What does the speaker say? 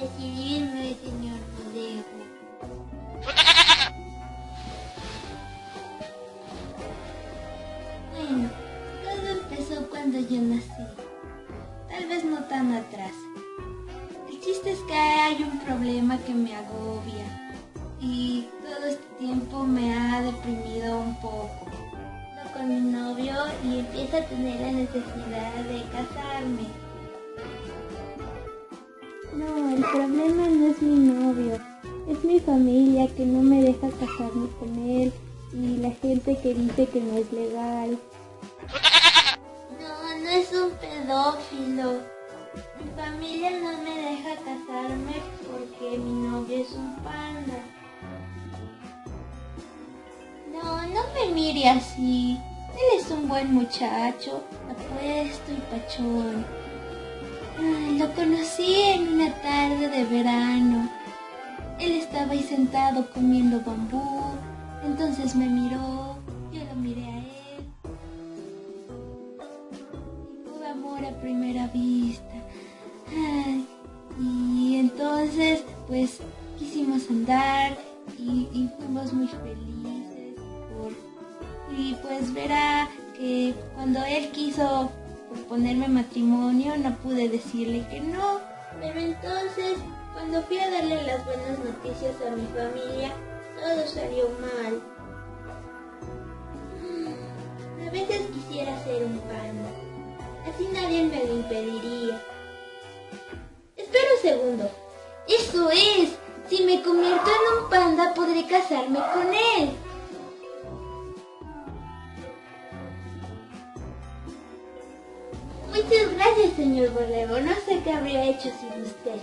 decidirme, señor Borrego. Bueno, todo empezó cuando yo nací. Tal vez no tan atrás. El chiste es que hay un problema que me agobia y todo este tiempo me ha deprimido un poco. Con mi novio y empiezo a tener la necesidad de casarme. Problema no es mi novio, es mi familia que no me deja casarme con él y la gente que dice que no es legal. No, no es un pedófilo. Mi familia no me deja casarme porque mi novio es un panda. No, no me mire así. Él es un buen muchacho, apuesto y pachón. Ay, lo conocí en una tarde sentado comiendo bambú. Entonces me miró, yo lo miré a él. Y Fue amor a primera vista. Y entonces, pues, quisimos andar y, y fuimos muy felices. por- y pues verá que cuando él quiso proponerme matrimonio, no pude decirle que no. Pero entonces, cuando fui a darle las buenas noticias a mi familia, todo salió mal. A veces quisiera ser un panda. Así nadie me lo impediría. Espera un segundo. Eso es. Si me convierto en un panda, podré casarme con él. Muchas gracias, señor Borrego. No sé qué habría hecho sin usted.